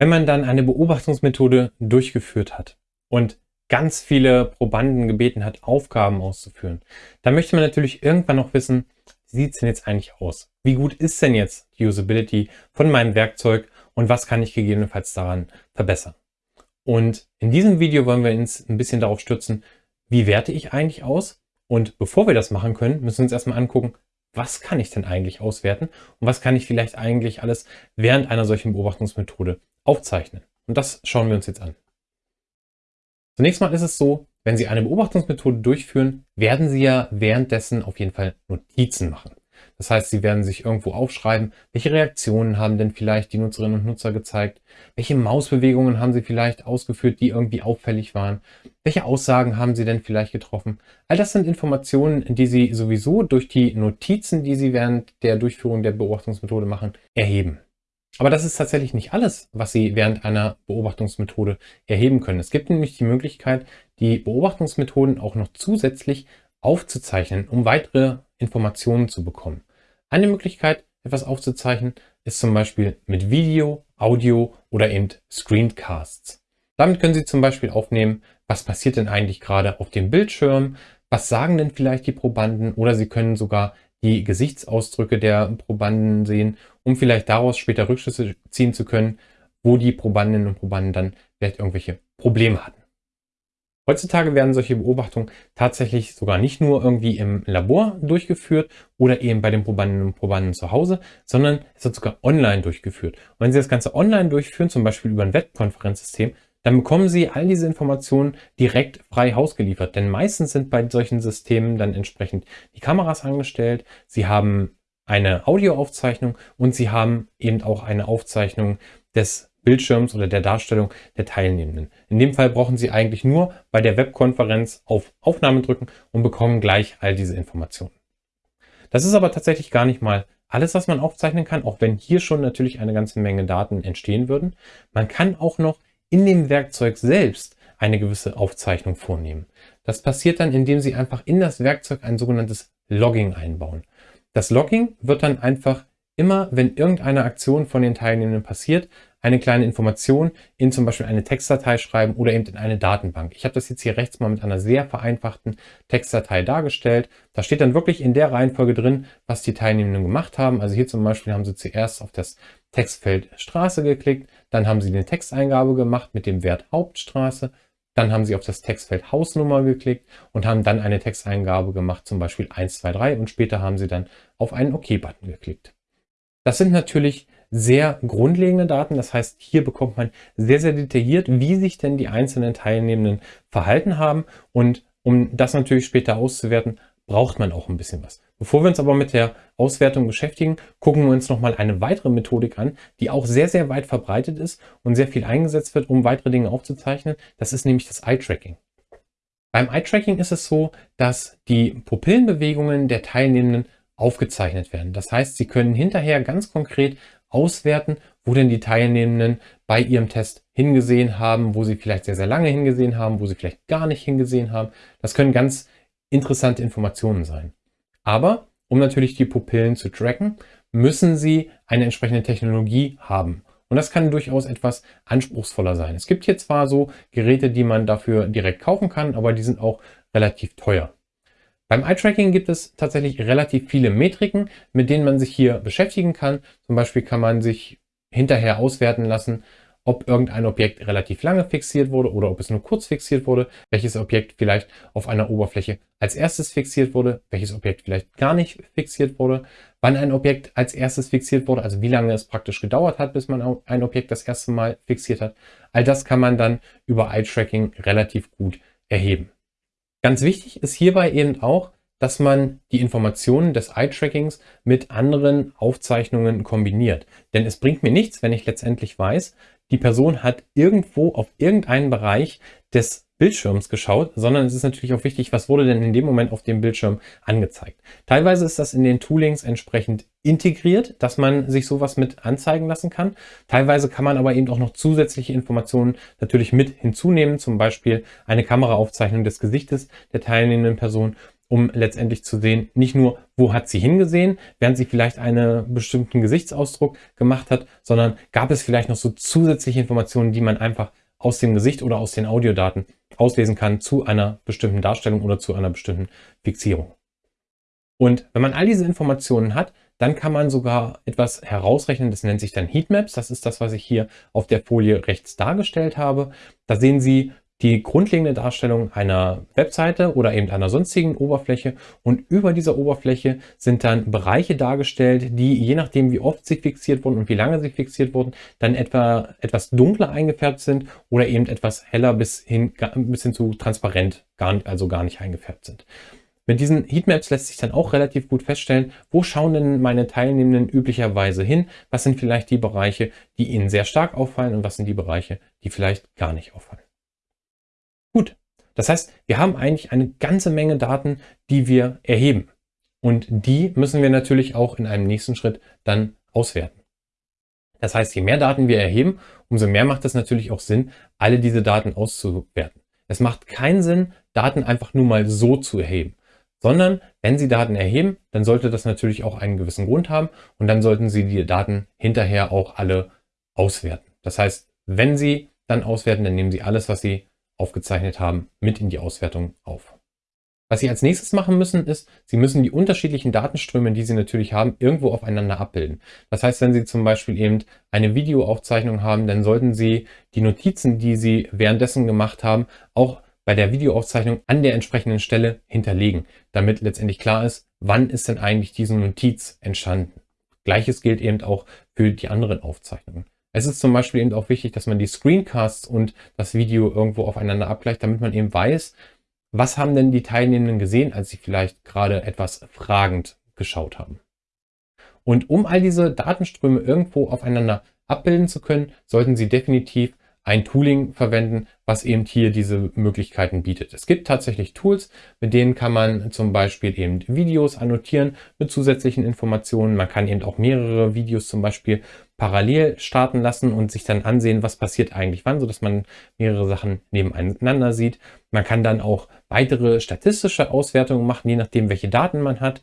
Wenn man dann eine Beobachtungsmethode durchgeführt hat und ganz viele Probanden gebeten hat, Aufgaben auszuführen, dann möchte man natürlich irgendwann noch wissen, wie sieht es denn jetzt eigentlich aus? Wie gut ist denn jetzt die Usability von meinem Werkzeug und was kann ich gegebenenfalls daran verbessern? Und in diesem Video wollen wir uns ein bisschen darauf stürzen, wie werte ich eigentlich aus? Und bevor wir das machen können, müssen wir uns erstmal angucken, was kann ich denn eigentlich auswerten und was kann ich vielleicht eigentlich alles während einer solchen Beobachtungsmethode aufzeichnen. Und das schauen wir uns jetzt an. Zunächst mal ist es so, wenn Sie eine Beobachtungsmethode durchführen, werden Sie ja währenddessen auf jeden Fall Notizen machen. Das heißt, Sie werden sich irgendwo aufschreiben, welche Reaktionen haben denn vielleicht die Nutzerinnen und Nutzer gezeigt, welche Mausbewegungen haben Sie vielleicht ausgeführt, die irgendwie auffällig waren, welche Aussagen haben Sie denn vielleicht getroffen. All das sind Informationen, die Sie sowieso durch die Notizen, die Sie während der Durchführung der Beobachtungsmethode machen, erheben. Aber das ist tatsächlich nicht alles, was Sie während einer Beobachtungsmethode erheben können. Es gibt nämlich die Möglichkeit, die Beobachtungsmethoden auch noch zusätzlich aufzuzeichnen, um weitere Informationen zu bekommen. Eine Möglichkeit, etwas aufzuzeichnen, ist zum Beispiel mit Video, Audio oder eben Screencasts. Damit können Sie zum Beispiel aufnehmen, was passiert denn eigentlich gerade auf dem Bildschirm, was sagen denn vielleicht die Probanden oder Sie können sogar die Gesichtsausdrücke der Probanden sehen, um vielleicht daraus später Rückschlüsse ziehen zu können, wo die Probandinnen und Probanden dann vielleicht irgendwelche Probleme hatten. Heutzutage werden solche Beobachtungen tatsächlich sogar nicht nur irgendwie im Labor durchgeführt oder eben bei den Probandinnen und Probanden zu Hause, sondern es wird sogar online durchgeführt. Und wenn Sie das Ganze online durchführen, zum Beispiel über ein Webkonferenzsystem, dann bekommen Sie all diese Informationen direkt frei Haus geliefert. Denn meistens sind bei solchen Systemen dann entsprechend die Kameras angestellt. Sie haben eine Audioaufzeichnung und Sie haben eben auch eine Aufzeichnung des Bildschirms oder der Darstellung der Teilnehmenden. In dem Fall brauchen Sie eigentlich nur bei der Webkonferenz auf Aufnahme drücken und bekommen gleich all diese Informationen. Das ist aber tatsächlich gar nicht mal alles, was man aufzeichnen kann, auch wenn hier schon natürlich eine ganze Menge Daten entstehen würden. Man kann auch noch in dem Werkzeug selbst eine gewisse Aufzeichnung vornehmen. Das passiert dann, indem Sie einfach in das Werkzeug ein sogenanntes Logging einbauen. Das Logging wird dann einfach immer, wenn irgendeine Aktion von den Teilnehmenden passiert, eine kleine Information in zum Beispiel eine Textdatei schreiben oder eben in eine Datenbank. Ich habe das jetzt hier rechts mal mit einer sehr vereinfachten Textdatei dargestellt. Da steht dann wirklich in der Reihenfolge drin, was die Teilnehmenden gemacht haben. Also hier zum Beispiel haben sie zuerst auf das Textfeld Straße geklickt, dann haben Sie eine Texteingabe gemacht mit dem Wert Hauptstraße, dann haben Sie auf das Textfeld Hausnummer geklickt und haben dann eine Texteingabe gemacht, zum Beispiel 123 und später haben Sie dann auf einen OK-Button geklickt. Das sind natürlich sehr grundlegende Daten, das heißt, hier bekommt man sehr, sehr detailliert, wie sich denn die einzelnen Teilnehmenden verhalten haben und um das natürlich später auszuwerten, braucht man auch ein bisschen was. Bevor wir uns aber mit der Auswertung beschäftigen, gucken wir uns nochmal eine weitere Methodik an, die auch sehr, sehr weit verbreitet ist und sehr viel eingesetzt wird, um weitere Dinge aufzuzeichnen. Das ist nämlich das Eye-Tracking. Beim Eye-Tracking ist es so, dass die Pupillenbewegungen der Teilnehmenden aufgezeichnet werden. Das heißt, Sie können hinterher ganz konkret auswerten, wo denn die Teilnehmenden bei ihrem Test hingesehen haben, wo sie vielleicht sehr, sehr lange hingesehen haben, wo sie vielleicht gar nicht hingesehen haben. Das können ganz interessante Informationen sein. Aber um natürlich die Pupillen zu tracken, müssen Sie eine entsprechende Technologie haben. Und das kann durchaus etwas anspruchsvoller sein. Es gibt hier zwar so Geräte, die man dafür direkt kaufen kann, aber die sind auch relativ teuer. Beim Eye-Tracking gibt es tatsächlich relativ viele Metriken, mit denen man sich hier beschäftigen kann. Zum Beispiel kann man sich hinterher auswerten lassen, ob irgendein Objekt relativ lange fixiert wurde oder ob es nur kurz fixiert wurde, welches Objekt vielleicht auf einer Oberfläche als erstes fixiert wurde, welches Objekt vielleicht gar nicht fixiert wurde, wann ein Objekt als erstes fixiert wurde, also wie lange es praktisch gedauert hat, bis man ein Objekt das erste Mal fixiert hat. All das kann man dann über Eye-Tracking relativ gut erheben. Ganz wichtig ist hierbei eben auch, dass man die Informationen des Eye-Trackings mit anderen Aufzeichnungen kombiniert. Denn es bringt mir nichts, wenn ich letztendlich weiß, die Person hat irgendwo auf irgendeinen Bereich des Bildschirms geschaut, sondern es ist natürlich auch wichtig, was wurde denn in dem Moment auf dem Bildschirm angezeigt. Teilweise ist das in den Toolings entsprechend integriert, dass man sich sowas mit anzeigen lassen kann. Teilweise kann man aber eben auch noch zusätzliche Informationen natürlich mit hinzunehmen, zum Beispiel eine Kameraaufzeichnung des Gesichtes der teilnehmenden Person um letztendlich zu sehen, nicht nur, wo hat sie hingesehen, während sie vielleicht einen bestimmten Gesichtsausdruck gemacht hat, sondern gab es vielleicht noch so zusätzliche Informationen, die man einfach aus dem Gesicht oder aus den Audiodaten auslesen kann zu einer bestimmten Darstellung oder zu einer bestimmten Fixierung. Und wenn man all diese Informationen hat, dann kann man sogar etwas herausrechnen, das nennt sich dann Heatmaps. Das ist das, was ich hier auf der Folie rechts dargestellt habe. Da sehen Sie die grundlegende Darstellung einer Webseite oder eben einer sonstigen Oberfläche und über dieser Oberfläche sind dann Bereiche dargestellt, die je nachdem wie oft sie fixiert wurden und wie lange sie fixiert wurden, dann etwa etwas dunkler eingefärbt sind oder eben etwas heller bis hin, bis hin zu transparent, gar, also gar nicht eingefärbt sind. Mit diesen Heatmaps lässt sich dann auch relativ gut feststellen, wo schauen denn meine Teilnehmenden üblicherweise hin, was sind vielleicht die Bereiche, die ihnen sehr stark auffallen und was sind die Bereiche, die vielleicht gar nicht auffallen. Das heißt, wir haben eigentlich eine ganze Menge Daten, die wir erheben und die müssen wir natürlich auch in einem nächsten Schritt dann auswerten. Das heißt, je mehr Daten wir erheben, umso mehr macht es natürlich auch Sinn, alle diese Daten auszuwerten. Es macht keinen Sinn, Daten einfach nur mal so zu erheben sondern wenn Sie Daten erheben, dann sollte das natürlich auch einen gewissen Grund haben und dann sollten Sie die Daten hinterher auch alle auswerten. Das heißt, wenn Sie dann auswerten, dann nehmen Sie alles, was Sie aufgezeichnet haben, mit in die Auswertung auf. Was Sie als nächstes machen müssen, ist, Sie müssen die unterschiedlichen Datenströme, die Sie natürlich haben, irgendwo aufeinander abbilden. Das heißt, wenn Sie zum Beispiel eben eine Videoaufzeichnung haben, dann sollten Sie die Notizen, die Sie währenddessen gemacht haben, auch bei der Videoaufzeichnung an der entsprechenden Stelle hinterlegen, damit letztendlich klar ist, wann ist denn eigentlich diese Notiz entstanden. Gleiches gilt eben auch für die anderen Aufzeichnungen. Es ist zum Beispiel eben auch wichtig, dass man die Screencasts und das Video irgendwo aufeinander abgleicht, damit man eben weiß, was haben denn die Teilnehmenden gesehen, als sie vielleicht gerade etwas fragend geschaut haben. Und um all diese Datenströme irgendwo aufeinander abbilden zu können, sollten Sie definitiv ein Tooling verwenden, was eben hier diese Möglichkeiten bietet. Es gibt tatsächlich Tools, mit denen kann man zum Beispiel eben Videos annotieren mit zusätzlichen Informationen. Man kann eben auch mehrere Videos zum Beispiel parallel starten lassen und sich dann ansehen, was passiert eigentlich wann, sodass man mehrere Sachen nebeneinander sieht. Man kann dann auch weitere statistische Auswertungen machen, je nachdem, welche Daten man hat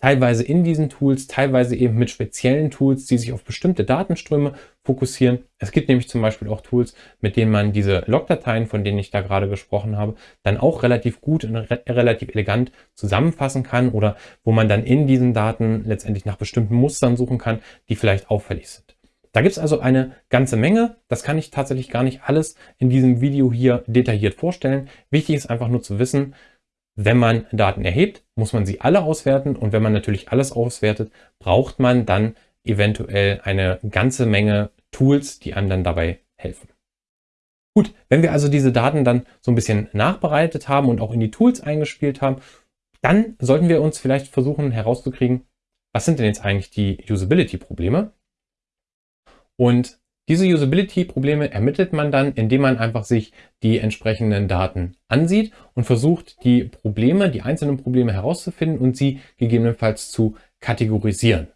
teilweise in diesen Tools, teilweise eben mit speziellen Tools, die sich auf bestimmte Datenströme fokussieren. Es gibt nämlich zum Beispiel auch Tools, mit denen man diese Logdateien, von denen ich da gerade gesprochen habe, dann auch relativ gut und re relativ elegant zusammenfassen kann oder wo man dann in diesen Daten letztendlich nach bestimmten Mustern suchen kann, die vielleicht auffällig sind. Da gibt es also eine ganze Menge. Das kann ich tatsächlich gar nicht alles in diesem Video hier detailliert vorstellen. Wichtig ist einfach nur zu wissen, wenn man Daten erhebt, muss man sie alle auswerten und wenn man natürlich alles auswertet, braucht man dann eventuell eine ganze Menge Tools, die einem dann dabei helfen. Gut, wenn wir also diese Daten dann so ein bisschen nachbereitet haben und auch in die Tools eingespielt haben, dann sollten wir uns vielleicht versuchen herauszukriegen, was sind denn jetzt eigentlich die Usability-Probleme? Und diese Usability-Probleme ermittelt man dann, indem man einfach sich die entsprechenden Daten ansieht und versucht, die Probleme, die einzelnen Probleme herauszufinden und sie gegebenenfalls zu kategorisieren.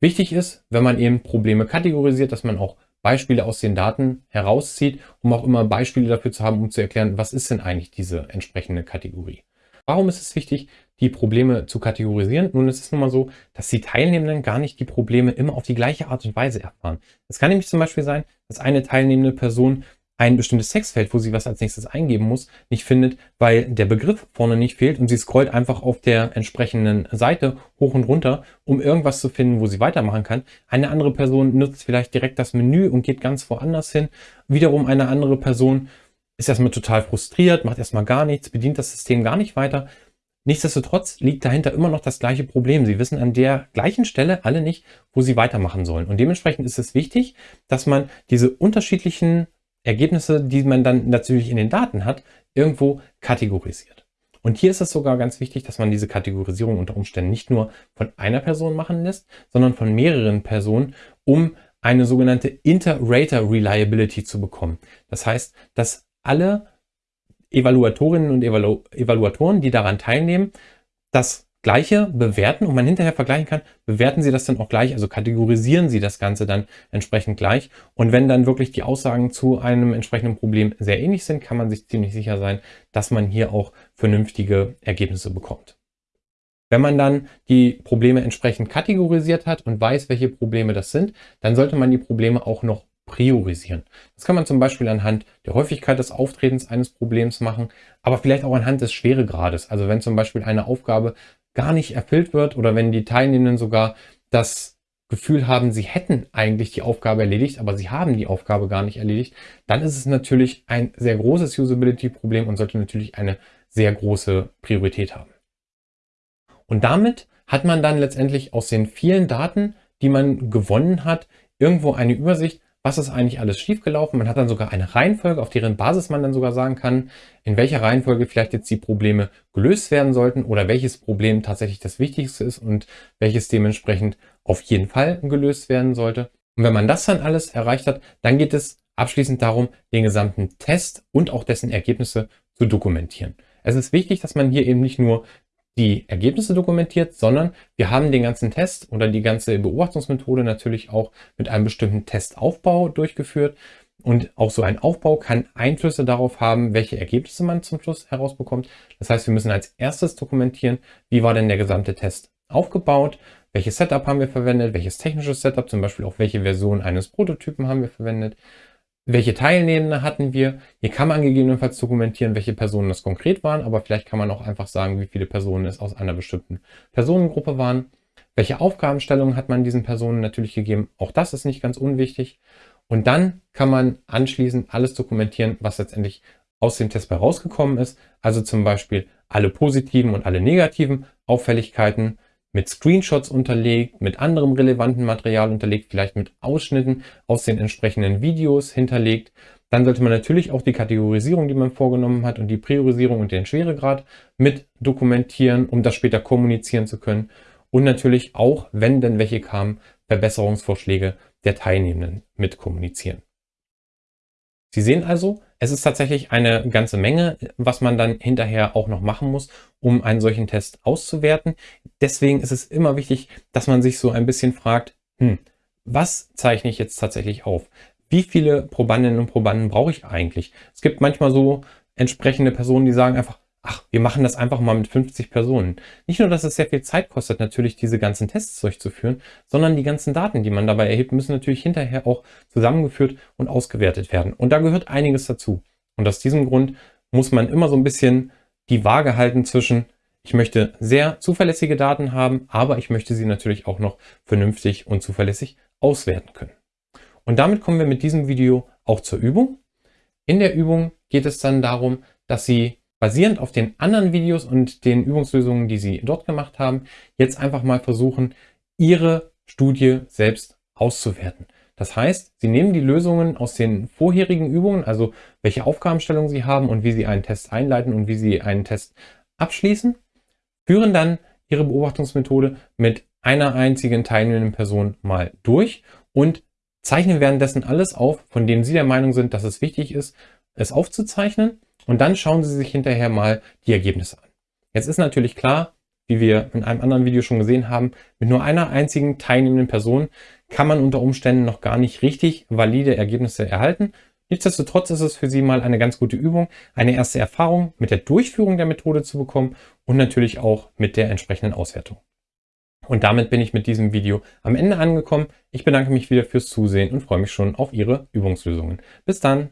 Wichtig ist, wenn man eben Probleme kategorisiert, dass man auch Beispiele aus den Daten herauszieht, um auch immer Beispiele dafür zu haben, um zu erklären, was ist denn eigentlich diese entsprechende Kategorie. Warum ist es wichtig, die Probleme zu kategorisieren? Nun, ist es nun mal so, dass die Teilnehmenden gar nicht die Probleme immer auf die gleiche Art und Weise erfahren. Es kann nämlich zum Beispiel sein, dass eine teilnehmende Person ein bestimmtes Textfeld, wo sie was als nächstes eingeben muss, nicht findet, weil der Begriff vorne nicht fehlt und sie scrollt einfach auf der entsprechenden Seite hoch und runter, um irgendwas zu finden, wo sie weitermachen kann. Eine andere Person nutzt vielleicht direkt das Menü und geht ganz woanders hin. Wiederum eine andere Person ist erstmal total frustriert, macht erstmal gar nichts, bedient das System gar nicht weiter. Nichtsdestotrotz liegt dahinter immer noch das gleiche Problem. Sie wissen an der gleichen Stelle alle nicht, wo sie weitermachen sollen. Und dementsprechend ist es wichtig, dass man diese unterschiedlichen Ergebnisse, die man dann natürlich in den Daten hat, irgendwo kategorisiert. Und hier ist es sogar ganz wichtig, dass man diese Kategorisierung unter Umständen nicht nur von einer Person machen lässt, sondern von mehreren Personen, um eine sogenannte Inter-Rater Reliability zu bekommen. Das heißt, dass alle Evaluatorinnen und Evalu Evaluatoren, die daran teilnehmen, das Gleiche bewerten und man hinterher vergleichen kann, bewerten Sie das dann auch gleich, also kategorisieren Sie das Ganze dann entsprechend gleich. Und wenn dann wirklich die Aussagen zu einem entsprechenden Problem sehr ähnlich sind, kann man sich ziemlich sicher sein, dass man hier auch vernünftige Ergebnisse bekommt. Wenn man dann die Probleme entsprechend kategorisiert hat und weiß, welche Probleme das sind, dann sollte man die Probleme auch noch priorisieren. Das kann man zum Beispiel anhand der Häufigkeit des Auftretens eines Problems machen, aber vielleicht auch anhand des Schweregrades. Also wenn zum Beispiel eine Aufgabe gar nicht erfüllt wird oder wenn die Teilnehmenden sogar das Gefühl haben, sie hätten eigentlich die Aufgabe erledigt, aber sie haben die Aufgabe gar nicht erledigt, dann ist es natürlich ein sehr großes Usability-Problem und sollte natürlich eine sehr große Priorität haben. Und damit hat man dann letztendlich aus den vielen Daten, die man gewonnen hat, irgendwo eine Übersicht, was ist eigentlich alles schiefgelaufen. Man hat dann sogar eine Reihenfolge, auf deren Basis man dann sogar sagen kann, in welcher Reihenfolge vielleicht jetzt die Probleme gelöst werden sollten oder welches Problem tatsächlich das Wichtigste ist und welches dementsprechend auf jeden Fall gelöst werden sollte. Und wenn man das dann alles erreicht hat, dann geht es abschließend darum, den gesamten Test und auch dessen Ergebnisse zu dokumentieren. Es ist wichtig, dass man hier eben nicht nur die Ergebnisse dokumentiert, sondern wir haben den ganzen Test oder die ganze Beobachtungsmethode natürlich auch mit einem bestimmten Testaufbau durchgeführt. Und auch so ein Aufbau kann Einflüsse darauf haben, welche Ergebnisse man zum Schluss herausbekommt. Das heißt, wir müssen als erstes dokumentieren, wie war denn der gesamte Test aufgebaut, welches Setup haben wir verwendet, welches technisches Setup, zum Beispiel auch welche Version eines Prototypen haben wir verwendet, welche Teilnehmende hatten wir? Hier kann man gegebenenfalls dokumentieren, welche Personen das konkret waren, aber vielleicht kann man auch einfach sagen, wie viele Personen es aus einer bestimmten Personengruppe waren. Welche Aufgabenstellungen hat man diesen Personen natürlich gegeben? Auch das ist nicht ganz unwichtig. Und dann kann man anschließend alles dokumentieren, was letztendlich aus dem Test rausgekommen ist. Also zum Beispiel alle positiven und alle negativen Auffälligkeiten, mit Screenshots unterlegt, mit anderem relevanten Material unterlegt, vielleicht mit Ausschnitten aus den entsprechenden Videos hinterlegt. Dann sollte man natürlich auch die Kategorisierung, die man vorgenommen hat und die Priorisierung und den Schweregrad mit dokumentieren, um das später kommunizieren zu können. Und natürlich auch, wenn denn welche kamen, Verbesserungsvorschläge der Teilnehmenden mit kommunizieren. Sie sehen also, es ist tatsächlich eine ganze Menge, was man dann hinterher auch noch machen muss, um einen solchen Test auszuwerten. Deswegen ist es immer wichtig, dass man sich so ein bisschen fragt, hm, was zeichne ich jetzt tatsächlich auf? Wie viele Probandinnen und Probanden brauche ich eigentlich? Es gibt manchmal so entsprechende Personen, die sagen einfach, ach, wir machen das einfach mal mit 50 Personen. Nicht nur, dass es sehr viel Zeit kostet, natürlich diese ganzen Tests durchzuführen, sondern die ganzen Daten, die man dabei erhebt, müssen natürlich hinterher auch zusammengeführt und ausgewertet werden. Und da gehört einiges dazu. Und aus diesem Grund muss man immer so ein bisschen die Waage halten zwischen, ich möchte sehr zuverlässige Daten haben, aber ich möchte sie natürlich auch noch vernünftig und zuverlässig auswerten können. Und damit kommen wir mit diesem Video auch zur Übung. In der Übung geht es dann darum, dass Sie basierend auf den anderen Videos und den Übungslösungen, die Sie dort gemacht haben, jetzt einfach mal versuchen, Ihre Studie selbst auszuwerten. Das heißt, Sie nehmen die Lösungen aus den vorherigen Übungen, also welche Aufgabenstellungen Sie haben und wie Sie einen Test einleiten und wie Sie einen Test abschließen, führen dann Ihre Beobachtungsmethode mit einer einzigen teilnehmenden Person mal durch und zeichnen währenddessen alles auf, von dem Sie der Meinung sind, dass es wichtig ist, es aufzuzeichnen und dann schauen Sie sich hinterher mal die Ergebnisse an. Jetzt ist natürlich klar, wie wir in einem anderen Video schon gesehen haben, mit nur einer einzigen teilnehmenden Person kann man unter Umständen noch gar nicht richtig valide Ergebnisse erhalten. Nichtsdestotrotz ist es für Sie mal eine ganz gute Übung, eine erste Erfahrung mit der Durchführung der Methode zu bekommen und natürlich auch mit der entsprechenden Auswertung. Und damit bin ich mit diesem Video am Ende angekommen. Ich bedanke mich wieder fürs Zusehen und freue mich schon auf Ihre Übungslösungen. Bis dann!